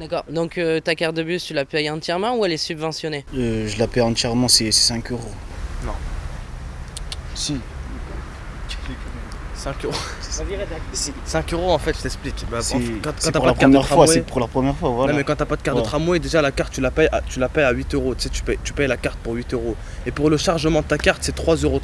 D'accord. Donc euh, ta carte de bus, tu la payes entièrement ou elle est subventionnée? Euh, je la paie entièrement, c'est c'est 5 euros. Non. Si. 5 euros. 5 euros en fait, je t'explique. Bah, quand, t'as pour pas la de carte de première fois, tramway, c'est pour la première fois, voilà. Non mais quand t'as pas de carte de tramway, déjà la carte tu la payes à, tu la payes à 8 euros. Tu sais, tu payes, tu payes la carte pour 8 euros. Et pour le chargement de ta carte, c'est 3,30 euros.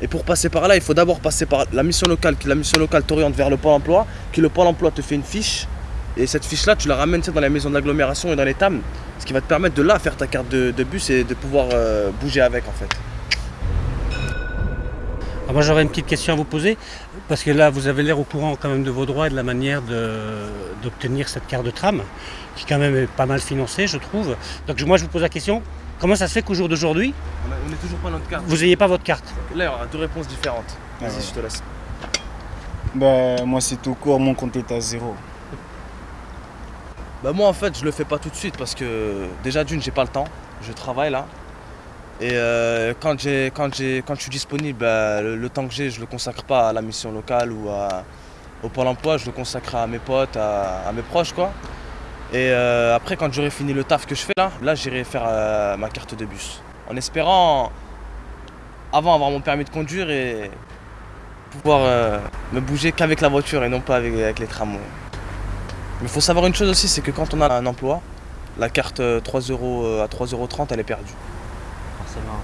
Et pour passer par là, il faut d'abord passer par la mission locale, qui la mission locale t'oriente vers le pôle emploi, qui le pôle emploi te fait une fiche. Et cette fiche-là, tu la ramènes tu sais, dans la maison d'agglomération et dans les TAM, ce qui va te permettre de là faire ta carte de, de bus et de pouvoir euh, bouger avec en fait. Alors moi j'aurais une petite question à vous poser, parce que là vous avez l'air au courant quand même de vos droits et de la manière de- d'obtenir cette carte de tram, qui quand même est pas mal financée je trouve. Donc moi je vous pose la question, comment ça se fait qu'au jour d'aujourd'hui, On n'est toujours pas notre carte. vous n'ayez pas votre carte? Là, il y aura deux réponses différentes. Vas-y, Ouais. je te laisse. Bah, moi, c'est tout court, mon compte est à zéro. Bah moi en fait je le fais pas tout de suite parce que déjà d'une j'ai pas le temps, je travaille là. Et euh, quand, j'ai, quand, j'ai, quand je suis disponible, bah, le, temps que j'ai je le consacre pas à la mission locale ou au Pôle emploi, je le consacre à mes potes, à, mes proches quoi. Et euh, après quand j'aurai fini le taf que je fais là, là j'irai faire euh, ma carte de bus. En espérant avant avoir mon permis de conduire et pouvoir me bouger qu'avec la voiture et non pas avec, avec les tramways. Mais il faut savoir une chose aussi, c'est que quand on a un emploi, la carte euh, 3 euros euh, à 3,30 euros, elle est perdue. Forcément.